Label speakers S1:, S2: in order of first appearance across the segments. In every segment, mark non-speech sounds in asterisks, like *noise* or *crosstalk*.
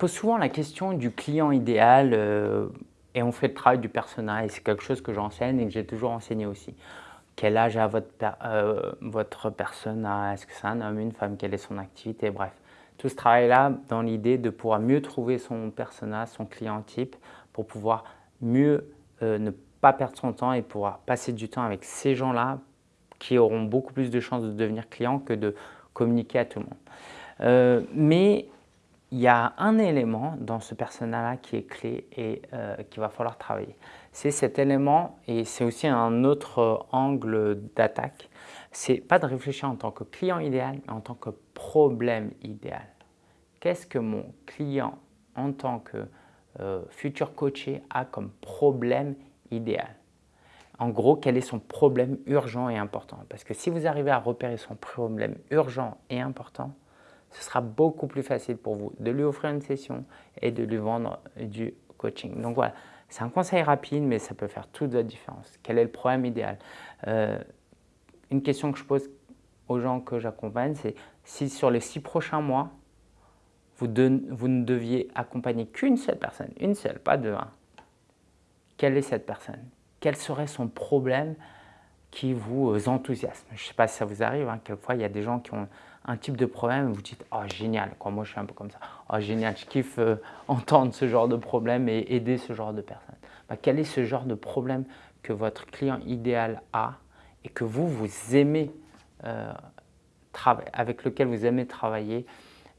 S1: pose souvent la question du client idéal euh, et on fait le travail du personnel et c'est quelque chose que j'enseigne et que j'ai toujours enseigné aussi. Quel âge a votre, euh, votre persona Est-ce que c'est un homme, une femme? Quelle est son activité? Bref, tout ce travail-là dans l'idée de pouvoir mieux trouver son persona, son client type pour pouvoir mieux euh, ne pas perdre son temps et pouvoir passer du temps avec ces gens-là qui auront beaucoup plus de chances de devenir clients que de communiquer à tout le monde. mais il y a un élément dans ce personnel-là qui est clé et euh, qu'il va falloir travailler. C'est cet élément, et c'est aussi un autre angle d'attaque, c'est pas de réfléchir en tant que client idéal, mais en tant que problème idéal. Qu'est-ce que mon client, en tant que euh, futur coaché, a comme problème idéal? En gros, quel est son problème urgent et important? Parce que si vous arrivez à repérer son problème urgent et important, ce sera beaucoup plus facile pour vous de lui offrir une session et de lui vendre du coaching. Donc voilà, c'est un conseil rapide, mais ça peut faire toute la différence. Quel est le problème idéal? Euh, Une question que je pose aux gens que j'accompagne, c'est si sur les six prochains mois, vous, ne deviez accompagner qu'une seule personne, une seule, pas deux, hein, quelle est cette personne? Quel serait son problème qui vous enthousiasme Je ne sais pas si ça vous arrive, hein, quelquefois il y a des gens qui ont un type de problème et vous dites « Oh génial, moi je suis un peu comme ça, oh génial, je kiffe euh, *laughs* entendre ce genre de problème et aider ce genre de personnes. Bah, quel est ce genre de problème que votre client idéal a et que vous, vous aimez euh, avec lequel vous aimez travailler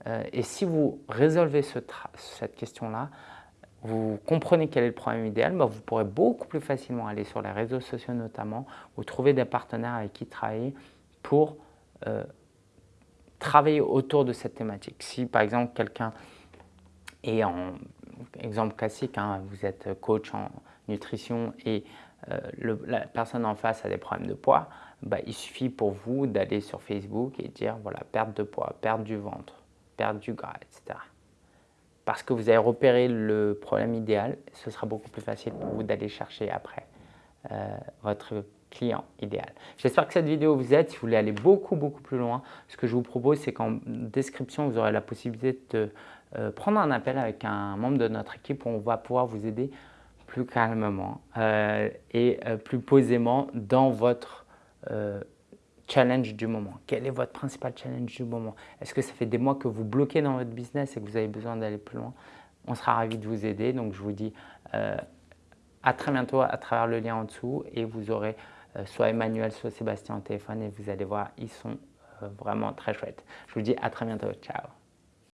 S1: euh, et si vous résolvez cette question-là, vous comprenez quel est le problème idéal, bah, vous pourrez beaucoup plus facilement aller sur les réseaux sociaux notamment ou trouver des partenaires avec qui travailler pour travailler autour de cette thématique. Si par exemple quelqu'un est en exemple classique, hein, vous êtes coach en nutrition et euh, la personne en face a des problèmes de poids, bah, il suffit pour vous d'aller sur Facebook et dire voilà, perte de poids, perte du ventre, perte du gras, etc. Parce que vous avez repéré le problème idéal, ce sera beaucoup plus facile pour vous d'aller chercher après euh, votre client idéal. J'espère que cette vidéo vous aide. Si vous voulez aller beaucoup, beaucoup plus loin, ce que je vous propose, c'est qu'en description, vous aurez la possibilité de euh, prendre un appel avec un membre de notre équipe où on va pouvoir vous aider plus calmement euh, et plus posément dans votre challenge du moment. Quel est votre principal challenge du moment? Est-ce que ça fait des mois que vous bloquez dans votre business et que vous avez besoin d'aller plus loin? On sera ravis de vous aider. Donc, je vous dis à très bientôt à travers le lien en dessous et vous aurez euh, soit Emmanuel, soit Sébastien au téléphone et vous allez voir, ils sont euh, vraiment très chouettes. Je vous dis à très bientôt. Ciao